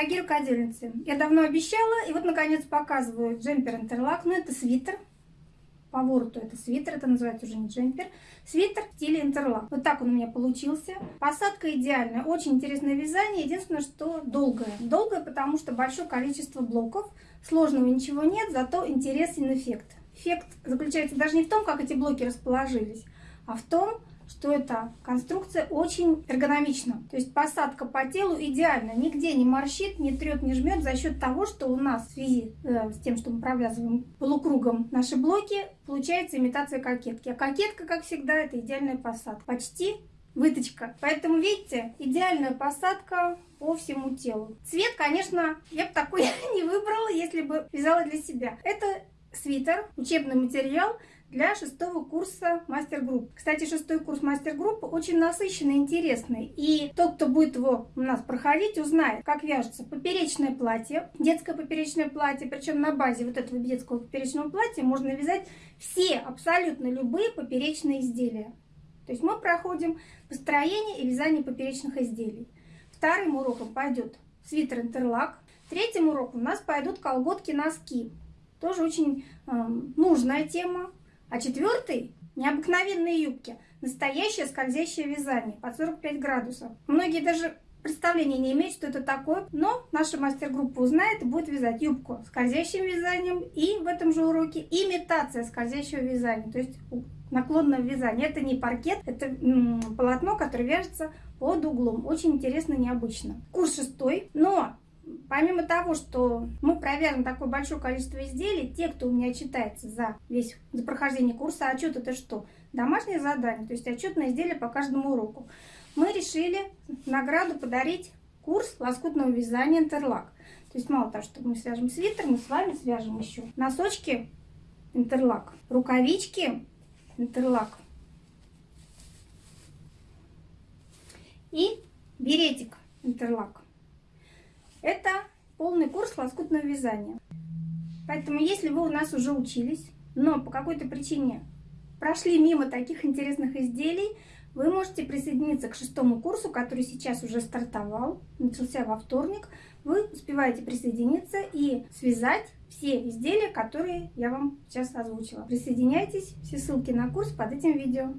Дорогие рукодельницы, я давно обещала, и вот наконец показываю джемпер интерлак. Ну, это свитер. По вороту это свитер, это называется уже не джемпер. Свитер в стиле интерлак. Вот так он у меня получился. Посадка идеальная, очень интересное вязание. Единственное, что долгое. Долгое, потому что большое количество блоков. Сложного ничего нет, зато интересен эффект. Эффект заключается даже не в том, как эти блоки расположились, а в том, что эта конструкция очень эргономична. То есть посадка по телу идеально, нигде не морщит, не трет, не жмет за счет того, что у нас в связи э, с тем, что мы провязываем полукругом наши блоки, получается имитация кокетки. А кокетка, как всегда, это идеальная посадка. Почти выточка. Поэтому, видите, идеальная посадка по всему телу. Цвет, конечно, я бы такой не выбрала, если бы вязала для себя. Это свитер, учебный материал для шестого курса мастер-групп. Кстати, шестой курс мастер-группы очень насыщенный, интересный. И тот, кто будет его у нас проходить, узнает, как вяжется поперечное платье, детское поперечное платье. Причем на базе вот этого детского поперечного платья можно вязать все, абсолютно любые поперечные изделия. То есть мы проходим построение и вязание поперечных изделий. Вторым уроком пойдет свитер-интерлак. Третьим уроком у нас пойдут колготки-носки. Тоже очень э, нужная тема. А четвертый – необыкновенные юбки. Настоящее скользящее вязание под 45 градусов. Многие даже представления не имеют, что это такое, но наша мастер-группа узнает и будет вязать юбку скользящим вязанием и в этом же уроке имитация скользящего вязания, то есть наклонное вязание. Это не паркет, это полотно, которое вяжется под углом. Очень интересно, необычно. Курс шестой, но Помимо того, что мы провяжем такое большое количество изделий, те, кто у меня читается за весь за прохождение курса, отчет это что? Домашнее задание, то есть отчетное изделие по каждому уроку. Мы решили награду подарить курс лоскутного вязания интерлак. То есть мало того, что мы свяжем свитер, мы с вами свяжем еще носочки интерлак, рукавички интерлак и беретик интерлак. Это полный курс лоскутного вязания. Поэтому, если вы у нас уже учились, но по какой-то причине прошли мимо таких интересных изделий, вы можете присоединиться к шестому курсу, который сейчас уже стартовал, начался во вторник. Вы успеваете присоединиться и связать все изделия, которые я вам сейчас озвучила. Присоединяйтесь, все ссылки на курс под этим видео.